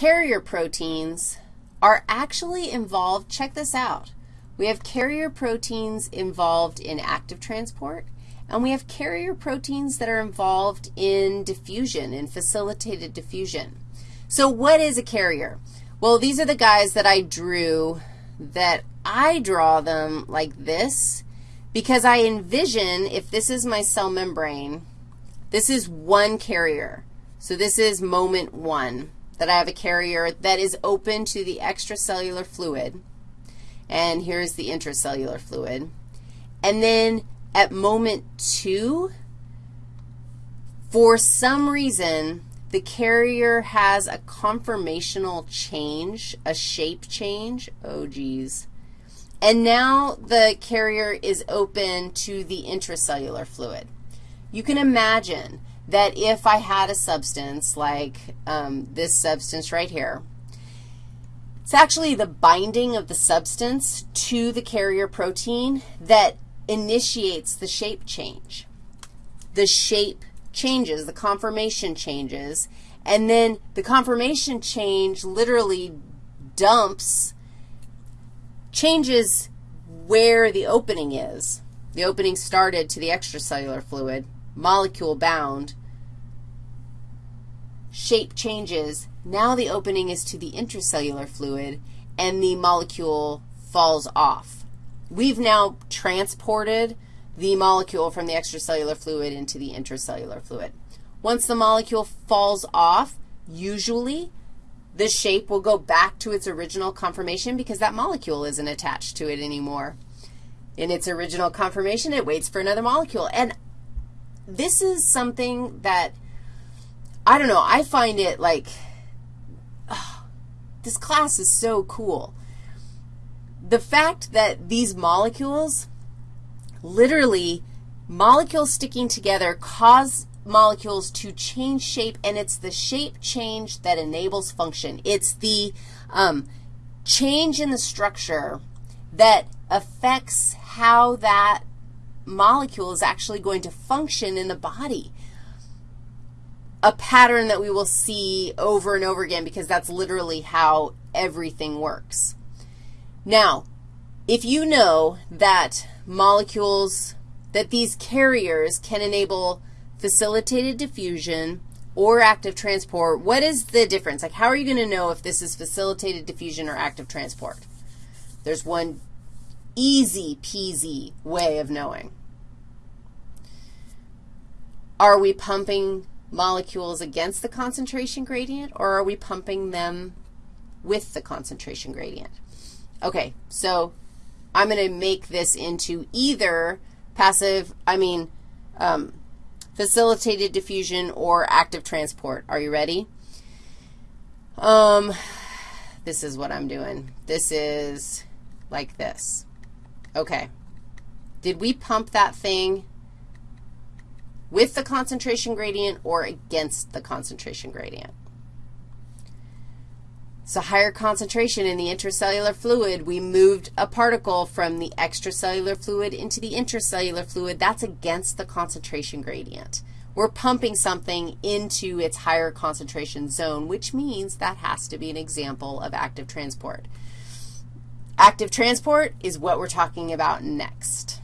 carrier proteins are actually involved, check this out. We have carrier proteins involved in active transport, and we have carrier proteins that are involved in diffusion, in facilitated diffusion. So what is a carrier? Well, these are the guys that I drew that I draw them like this because I envision if this is my cell membrane, this is one carrier. So this is moment one, that I have a carrier that is open to the extracellular fluid. And here's the intracellular fluid. And then at moment two, for some reason, the carrier has a conformational change, a shape change. Oh, geez. And now the carrier is open to the intracellular fluid. You can imagine that if I had a substance like um, this substance right here, it's actually the binding of the substance to the carrier protein that initiates the shape change. The shape changes, the conformation changes, and then the conformation change literally dumps, changes where the opening is. The opening started to the extracellular fluid, molecule bound, shape changes. Now the opening is to the intracellular fluid, and the molecule falls off. We've now transported the molecule from the extracellular fluid into the intracellular fluid. Once the molecule falls off, usually the shape will go back to its original conformation because that molecule isn't attached to it anymore. In its original conformation, it waits for another molecule. And this is something that, I don't know, I find it like, oh, this class is so cool. The fact that these molecules, literally, molecules sticking together cause molecules to change shape, and it's the shape change that enables function. It's the um, change in the structure that affects how that molecule is actually going to function in the body. A pattern that we will see over and over again because that's literally how everything works. Now, if you know that molecules, that these carriers can enable facilitated diffusion or active transport, what is the difference? Like, how are you going to know if this is facilitated diffusion or active transport? There's one easy peasy way of knowing. Are we pumping molecules against the concentration gradient, or are we pumping them with the concentration gradient? Okay, so I'm going to make this into either passive, I mean, um, facilitated diffusion or active transport. Are you ready? Um, this is what I'm doing. This is like this. Okay. Did we pump that thing with the concentration gradient or against the concentration gradient? So higher concentration in the intracellular fluid, we moved a particle from the extracellular fluid into the intracellular fluid. That's against the concentration gradient. We're pumping something into its higher concentration zone, which means that has to be an example of active transport. Active transport is what we're talking about next.